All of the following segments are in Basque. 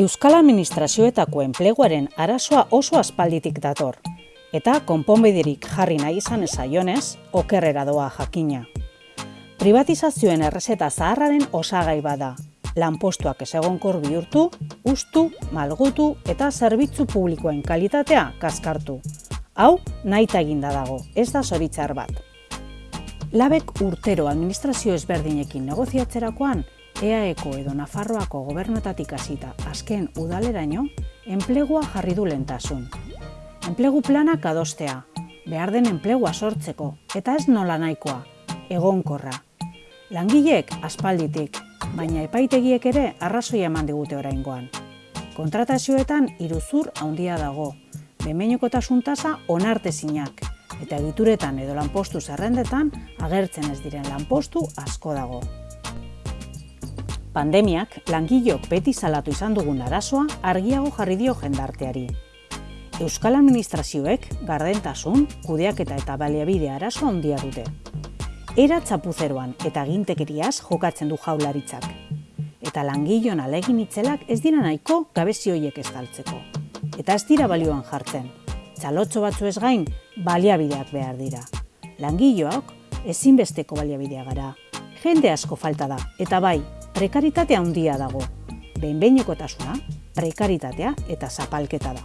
Euskal Administrazioetako enpleguaren arazoa oso aspalditik dator, eta konponbiderik jarri nahi izan ezaionez, okerrera doa jakina. Privatizazioen errezeta zaharraren osagai bada, lanpostuak ezegonkor bihurtu, ustu, malgutu eta zerbitzu publikoen kalitatea kaskartu. Hau, nahi eginda dago, ez da zoritzar bat. Labek urtero administrazio ezberdinekin negoziatzerakoan, EAEko edo Nafarroako gobernuetatik hasita azken udaleraino, enplegua jarri du lentasun. Enplegu planak adostea, behar den enplegua sortzeko, eta ez nola nahikoa, egonkorra. Langileek aspalditik, baina epaitegiek ere arrazoia eman digute oraingoan. Kontratazioetan iruzur handia dago, bemeneko tasuntasa onartezinak, eta egituretan edo lanpostu zerrendetan agertzen ez diren lanpostu asko dago. Pandemiak langilok beti salatu izan dugun arazoa argiago jarri dio jendarteari. Euskal Administrazioek gardentasun, kudeaketa eta baliabide arazo handia dute. Era txapuzeroan eta gintekeriaz jokatzen du jaularitzak. Eta langilon alegin itzelak ez dira nahiko gabezioiek estaltzeko. Eta ez dira balioan jartzen. Txalotxo batzu ez gain, baliabideak behar dira. Langiloak ezinbesteko baliabidea gara. Jende asko falta da, eta bai, prekaritatea handia dago. Behin-behinekotasuna, prekaritatea eta zapalketa da.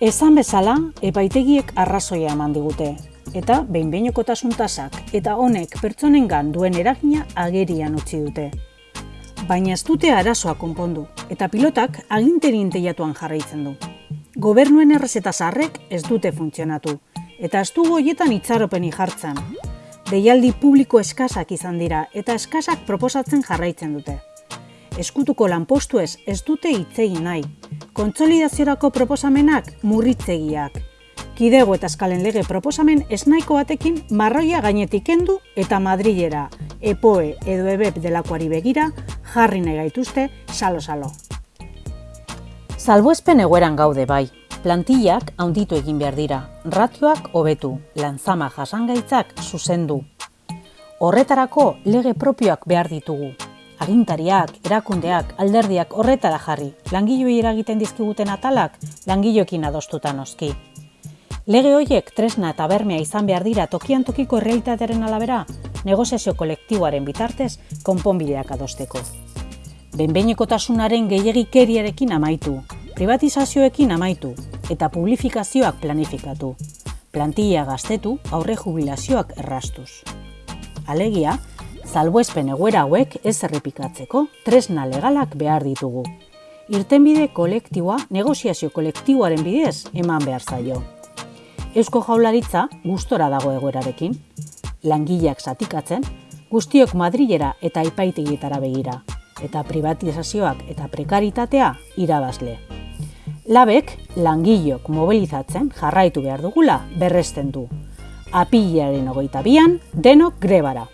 Esan bezala, epaitegiek arrazoia eman digute, eta behin-behinekotasun tasak eta honek pertsonengan duen eragina agerian utzi dute. Baina ez dute arazoa konpondu, eta pilotak aginterien teiatuan jarraitzen du. Gobernuen errezeta zarrek ez dute funtzionatu, eta ez dugu hoietan itxaropeni jartzen, deialdi publiko eskasak izan dira eta eskasak proposatzen jarraitzen dute. Eskutuko lanpostu ez ez dute itzegin nahi. Kontsolidaziorako proposamenak murritzegiak. Kidego eta eskalen lege proposamen esnaiko batekin marroia gainetik kendu eta madrilera, epoe edo ebep delakoari begira, jarri nahi gaituzte salo-salo. Salbuespen egoeran gaude bai, plantillak handitu egin behar dira, ratioak hobetu, lanzama jasangaitzak zuzendu. Horretarako lege propioak behar ditugu. Agintariak, erakundeak, alderdiak horretara jarri, langiloi eragiten dizkiguten atalak, langiloekin adostuta noski. Lege horiek tresna eta bermea izan behar dira tokian tokiko realitatearen alabera, negoziazio kolektiboaren bitartez konponbideak adosteko. Benbeineko tasunaren gehiagikeriarekin amaitu, privatizazioekin amaitu, eta publifikazioak planifikatu. Plantilla gaztetu aurre jubilazioak errastuz. Alegia, salbuespen egoera hauek ez errepikatzeko tresna legalak behar ditugu. Irtenbide kolektiboa negoziazio kolektiboaren bidez eman behar zaio. Eusko jaularitza gustora dago egoerarekin. Langileak zatikatzen, guztiok Madrilera eta ipaitegietara begira, eta privatizazioak eta prekaritatea irabazle. Labek langilok mobilizatzen jarraitu behar dugula berresten du. Apilaren ogeita bian, denok grebara.